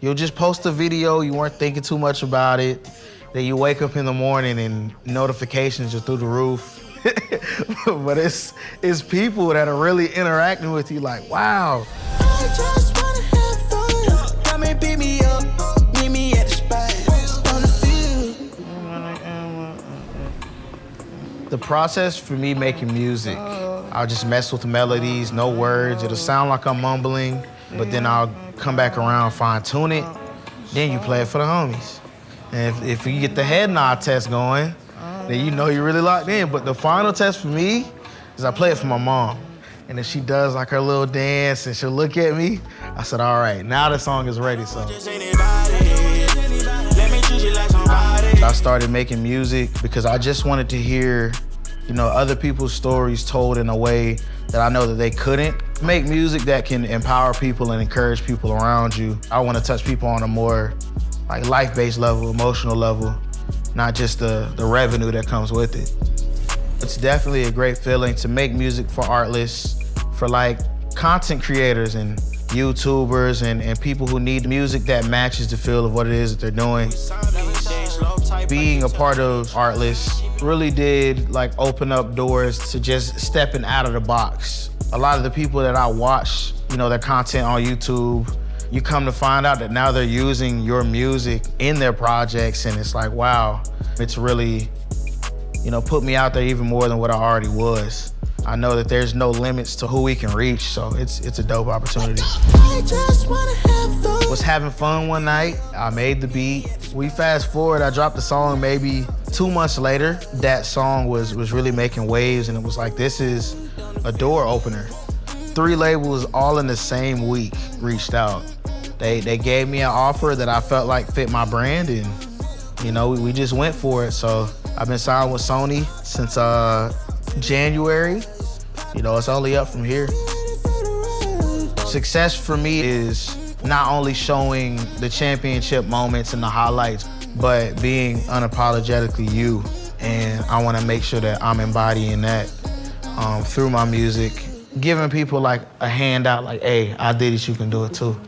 You'll just post a video, you weren't thinking too much about it. Then you wake up in the morning and notifications are through the roof. but it's it's people that are really interacting with you like, wow. The process for me making music, I'll just mess with melodies, no words. It'll sound like I'm mumbling, but then I'll come back around, fine tune it. Then you play it for the homies. And if, if you get the head nod test going, then you know you're really locked in. But the final test for me is I play it for my mom. And if she does like her little dance and she'll look at me, I said, all right, now the song is ready, so. I started making music because I just wanted to hear, you know, other people's stories told in a way that I know that they couldn't. Make music that can empower people and encourage people around you. I want to touch people on a more like life-based level, emotional level, not just the, the revenue that comes with it. It's definitely a great feeling to make music for artists, for like content creators and YouTubers and, and people who need music that matches the feel of what it is that they're doing. Being a part of Artlist really did like open up doors to just stepping out of the box. A lot of the people that I watch, you know, their content on YouTube, you come to find out that now they're using your music in their projects and it's like, wow, it's really, you know, put me out there even more than what I already was. I know that there's no limits to who we can reach, so it's it's a dope opportunity. Was having fun one night, I made the beat. We fast forward, I dropped the song maybe two months later. That song was, was really making waves and it was like, this is a door opener. Three labels all in the same week reached out. They, they gave me an offer that I felt like fit my brand and you know, we, we just went for it. So I've been signed with Sony since uh, January. You know, it's only up from here. Success for me is not only showing the championship moments and the highlights, but being unapologetically you. And I want to make sure that I'm embodying that um, through my music, giving people like a handout, like, hey, I did it, you can do it too.